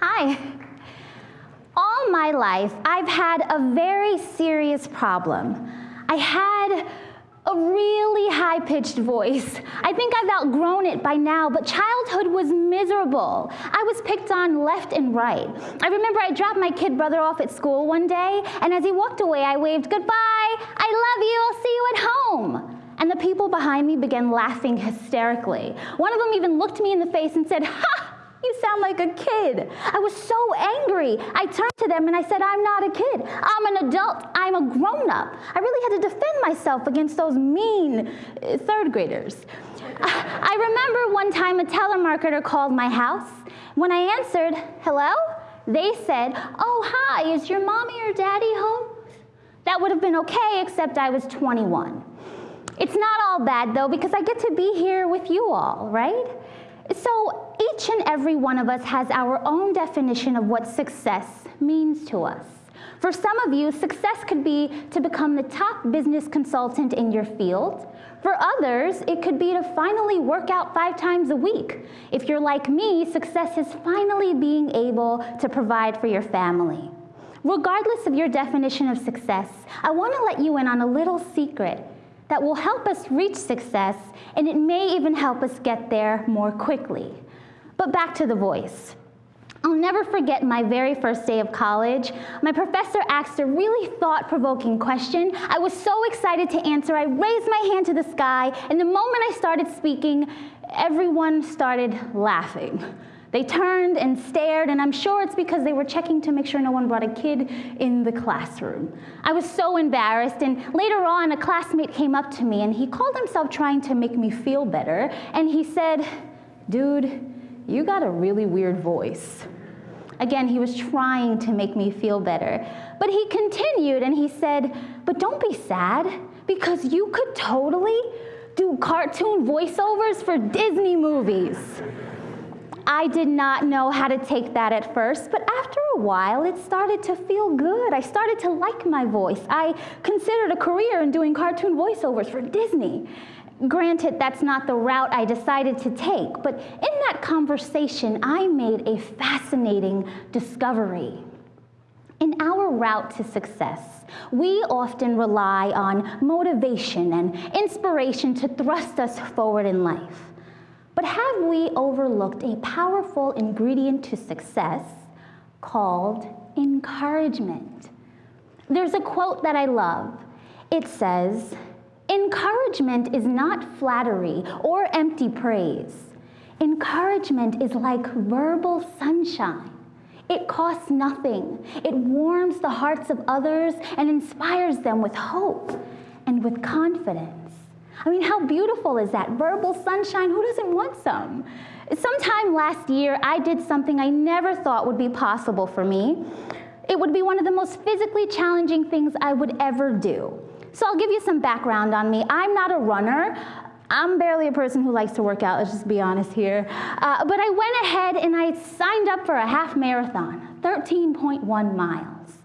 Hi. All my life, I've had a very serious problem. I had a really high pitched voice. I think I've outgrown it by now, but childhood was miserable. I was picked on left and right. I remember I dropped my kid brother off at school one day, and as he walked away, I waved, Goodbye, I love you, I'll see you at home. And the people behind me began laughing hysterically. One of them even looked me in the face and said, Ha! You sound like a kid. I was so angry. I turned to them and I said, I'm not a kid. I'm an adult. I'm a grown up. I really had to defend myself against those mean uh, third graders. I remember one time a telemarketer called my house. When I answered, hello, they said, oh, hi, is your mommy or daddy home? That would have been okay, except I was 21. It's not all bad though, because I get to be here with you all, right? So each and every one of us has our own definition of what success means to us. For some of you, success could be to become the top business consultant in your field. For others, it could be to finally work out five times a week. If you're like me, success is finally being able to provide for your family. Regardless of your definition of success, I want to let you in on a little secret that will help us reach success, and it may even help us get there more quickly. But back to the voice. I'll never forget my very first day of college. My professor asked a really thought-provoking question. I was so excited to answer, I raised my hand to the sky, and the moment I started speaking, everyone started laughing. They turned and stared, and I'm sure it's because they were checking to make sure no one brought a kid in the classroom. I was so embarrassed, and later on, a classmate came up to me, and he called himself trying to make me feel better, and he said, Dude, you got a really weird voice. Again, he was trying to make me feel better. But he continued and he said, But don't be sad, because you could totally do cartoon voiceovers for Disney movies. I did not know how to take that at first, but after a while, it started to feel good. I started to like my voice. I considered a career in doing cartoon voiceovers for Disney. Granted, that's not the route I decided to take, but in that conversation, I made a fascinating discovery. In our route to success, we often rely on motivation and inspiration to thrust us forward in life. But have we overlooked a powerful ingredient to success called encouragement? There's a quote that I love. It says, encouragement is not flattery or empty praise. Encouragement is like verbal sunshine. It costs nothing. It warms the hearts of others and inspires them with hope and with confidence. I mean, how beautiful is that? Verbal sunshine, who doesn't want some? Sometime last year, I did something I never thought would be possible for me. It would be one of the most physically challenging things I would ever do. So I'll give you some background on me. I'm not a runner. I'm barely a person who likes to work out, let's just be honest here. Uh, but I went ahead and I signed up for a half marathon, 13.1 miles.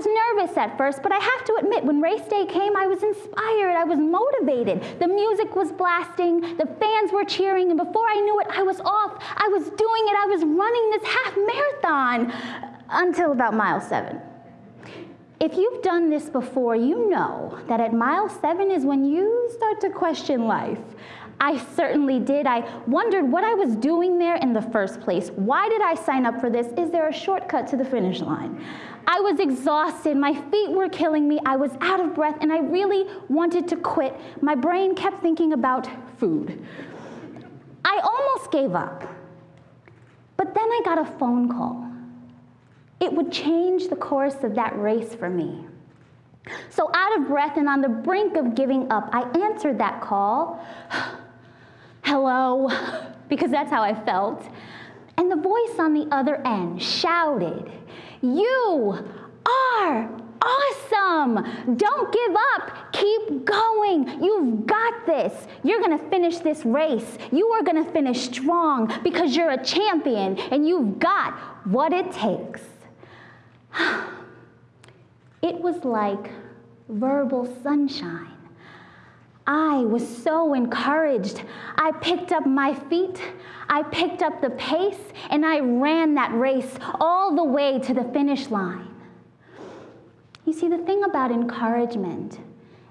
Was nervous at first, but I have to admit, when race day came, I was inspired, I was motivated. The music was blasting, the fans were cheering, and before I knew it, I was off. I was doing it, I was running this half marathon until about mile seven. If you've done this before, you know that at mile seven is when you start to question life. I certainly did. I wondered what I was doing there in the first place. Why did I sign up for this? Is there a shortcut to the finish line? I was exhausted. My feet were killing me. I was out of breath, and I really wanted to quit. My brain kept thinking about food. I almost gave up. But then I got a phone call. It would change the course of that race for me. So, out of breath and on the brink of giving up, I answered that call. Hello, because that's how I felt. And the voice on the other end shouted, You are awesome. Don't give up. Keep going. You've got this. You're going to finish this race. You are going to finish strong because you're a champion and you've got what it takes. It was like verbal sunshine. I was so encouraged. I picked up my feet, I picked up the pace, and I ran that race all the way to the finish line. You see, the thing about encouragement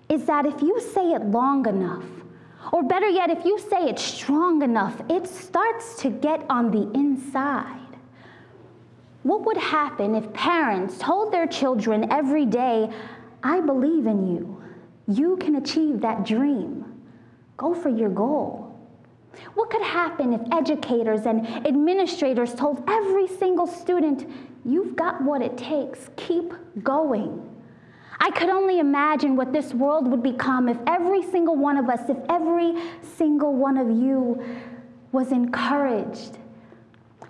is that if you say it long enough, or better yet, if you say it strong enough, it starts to get on the inside. What would happen if parents told their children every day, I believe in you? You can achieve that dream. Go for your goal. What could happen if educators and administrators told every single student, You've got what it takes, keep going? I could only imagine what this world would become if every single one of us, if every single one of you was encouraged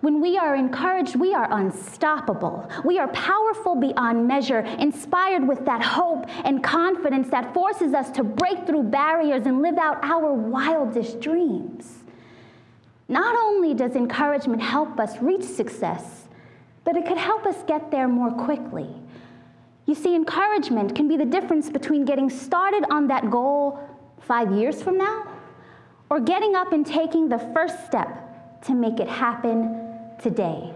when we are encouraged, we are unstoppable. We are powerful beyond measure, inspired with that hope and confidence that forces us to break through barriers and live out our wildest dreams. Not only does encouragement help us reach success, but it could help us get there more quickly. You see, encouragement can be the difference between getting started on that goal five years from now or getting up and taking the first step to make it happen today.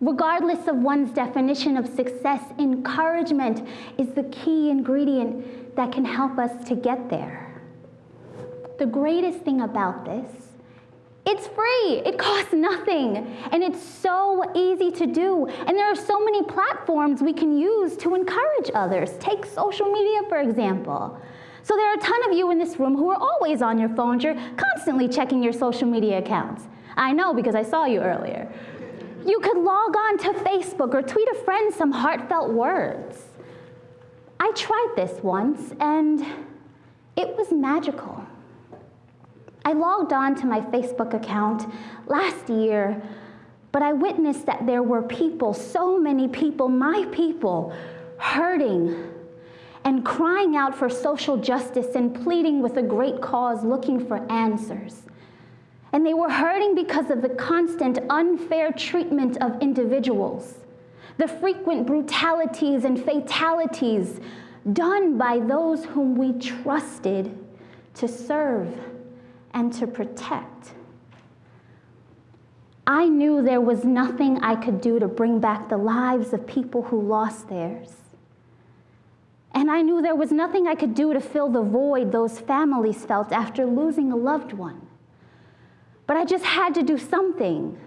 Regardless of one's definition of success, encouragement is the key ingredient that can help us to get there. The greatest thing about this, it's free, it costs nothing, and it's so easy to do. And there are so many platforms we can use to encourage others. Take social media, for example. So there are a ton of you in this room who are always on your phones. You're constantly checking your social media accounts. I know because I saw you earlier. You could log on to Facebook or tweet a friend some heartfelt words. I tried this once and it was magical. I logged on to my Facebook account last year, but I witnessed that there were people, so many people, my people, hurting and crying out for social justice and pleading with a great cause, looking for answers. And they were hurting because of the constant unfair treatment of individuals, the frequent brutalities and fatalities done by those whom we trusted to serve and to protect. I knew there was nothing I could do to bring back the lives of people who lost theirs. And I knew there was nothing I could do to fill the void those families felt after losing a loved one. But I just had to do something.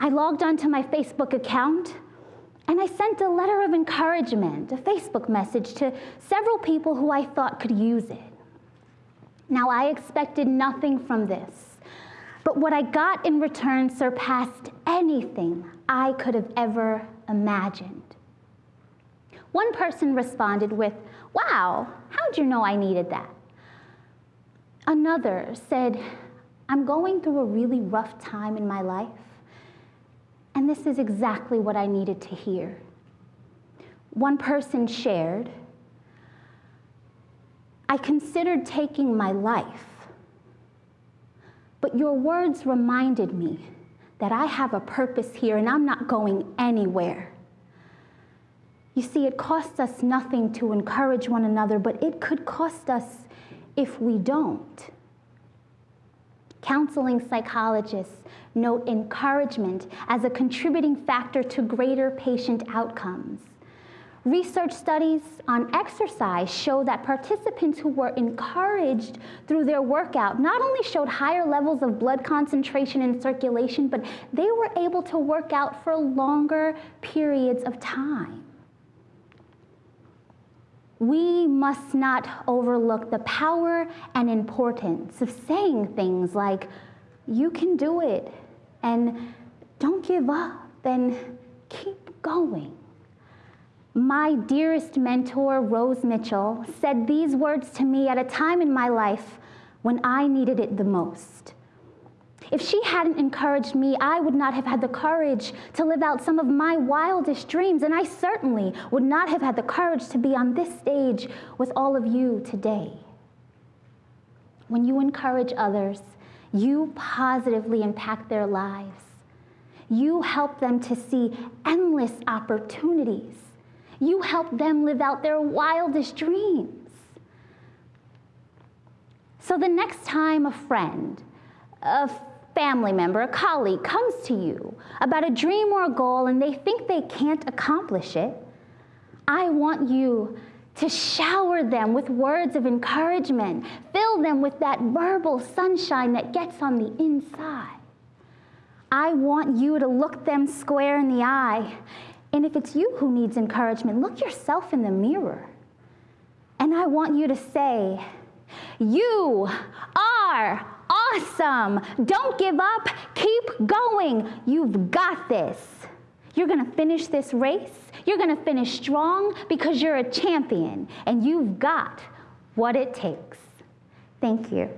I logged onto my Facebook account and I sent a letter of encouragement, a Facebook message to several people who I thought could use it. Now, I expected nothing from this, but what I got in return surpassed anything I could have ever imagined. One person responded with, Wow, how'd you know I needed that? Another said, I'm going through a really rough time in my life, and this is exactly what I needed to hear. One person shared, I considered taking my life, but your words reminded me that I have a purpose here and I'm not going anywhere. You see, it costs us nothing to encourage one another, but it could cost us if we don't. Counseling psychologists note encouragement as a contributing factor to greater patient outcomes. Research studies on exercise show that participants who were encouraged through their workout not only showed higher levels of blood concentration and circulation, but they were able to work out for longer periods of time we must not overlook the power and importance of saying things like, you can do it, and don't give up, and keep going. My dearest mentor, Rose Mitchell, said these words to me at a time in my life when I needed it the most. If she hadn't encouraged me, I would not have had the courage to live out some of my wildest dreams, and I certainly would not have had the courage to be on this stage with all of you today. When you encourage others, you positively impact their lives. You help them to see endless opportunities. You help them live out their wildest dreams. So the next time a friend, a family member, a colleague comes to you about a dream or a goal and they think they can't accomplish it, I want you to shower them with words of encouragement, fill them with that verbal sunshine that gets on the inside. I want you to look them square in the eye. And if it's you who needs encouragement, look yourself in the mirror. And I want you to say, You are awesome. Don't give up. Keep going. You've got this. You're to finish this race. You're to finish strong because you're a champion and you've got what it takes. Thank you.